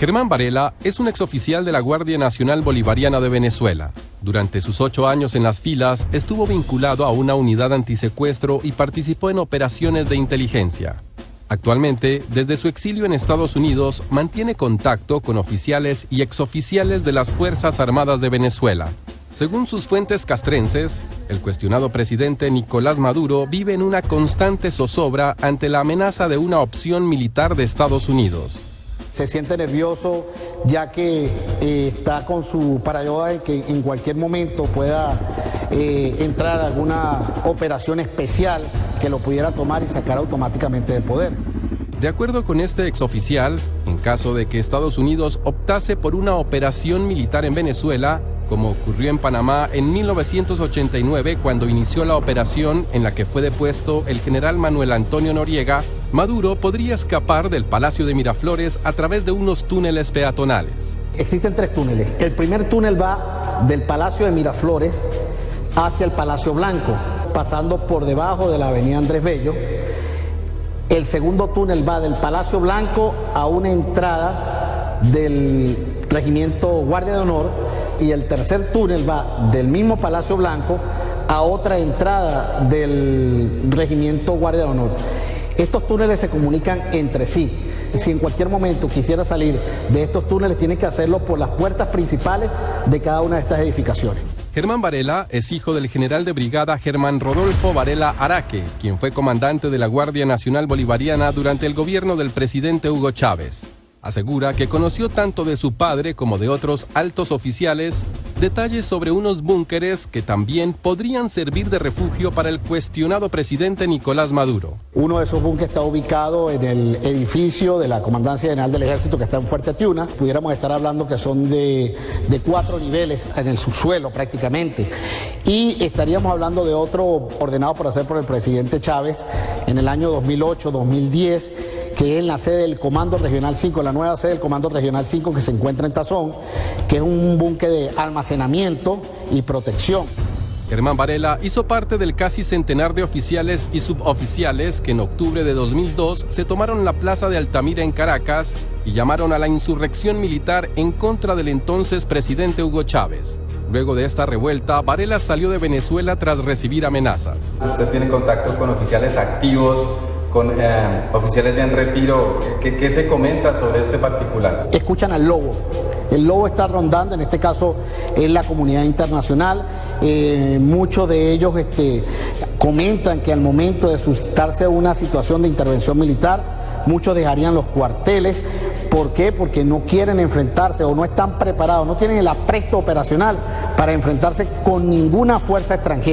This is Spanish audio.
Germán Varela es un exoficial de la Guardia Nacional Bolivariana de Venezuela. Durante sus ocho años en las filas, estuvo vinculado a una unidad antisecuestro y participó en operaciones de inteligencia. Actualmente, desde su exilio en Estados Unidos, mantiene contacto con oficiales y exoficiales de las Fuerzas Armadas de Venezuela. Según sus fuentes castrenses, el cuestionado presidente Nicolás Maduro vive en una constante zozobra ante la amenaza de una opción militar de Estados Unidos se siente nervioso ya que eh, está con su parayoda de que en cualquier momento pueda eh, entrar alguna operación especial que lo pudiera tomar y sacar automáticamente del poder. De acuerdo con este exoficial, en caso de que Estados Unidos optase por una operación militar en Venezuela, como ocurrió en Panamá en 1989 cuando inició la operación en la que fue depuesto el general Manuel Antonio Noriega, Maduro podría escapar del Palacio de Miraflores a través de unos túneles peatonales. Existen tres túneles. El primer túnel va del Palacio de Miraflores hacia el Palacio Blanco, pasando por debajo de la avenida Andrés Bello. El segundo túnel va del Palacio Blanco a una entrada del Regimiento Guardia de Honor y el tercer túnel va del mismo Palacio Blanco a otra entrada del Regimiento Guardia de Honor. Estos túneles se comunican entre sí. Si en cualquier momento quisiera salir de estos túneles, tiene que hacerlo por las puertas principales de cada una de estas edificaciones. Germán Varela es hijo del general de brigada Germán Rodolfo Varela Araque, quien fue comandante de la Guardia Nacional Bolivariana durante el gobierno del presidente Hugo Chávez. Asegura que conoció tanto de su padre como de otros altos oficiales detalles sobre unos búnkeres que también podrían servir de refugio para el cuestionado presidente Nicolás Maduro. Uno de esos búnkeres está ubicado en el edificio de la Comandancia General del Ejército que está en Fuerte Tiuna. Pudiéramos estar hablando que son de, de cuatro niveles en el subsuelo prácticamente. Y estaríamos hablando de otro ordenado por hacer por el presidente Chávez en el año 2008-2010 que es en la sede del Comando Regional 5, la nueva sede del Comando Regional 5 que se encuentra en Tazón, que es un búnker de almacenamiento y protección. Germán Varela hizo parte del casi centenar de oficiales y suboficiales que en octubre de 2002 se tomaron la plaza de Altamira en Caracas y llamaron a la insurrección militar en contra del entonces presidente Hugo Chávez. Luego de esta revuelta, Varela salió de Venezuela tras recibir amenazas. Usted tiene contacto con oficiales activos con eh, oficiales ya en retiro. ¿Qué, se comenta sobre este particular? Escuchan al lobo. El lobo está rondando, en este caso en la comunidad internacional. Eh, muchos de ellos este, comentan que al momento de suscitarse una situación de intervención militar, muchos dejarían los cuarteles. ¿Por qué? Porque no quieren enfrentarse o no están preparados, no tienen el apresto operacional para enfrentarse con ninguna fuerza extranjera.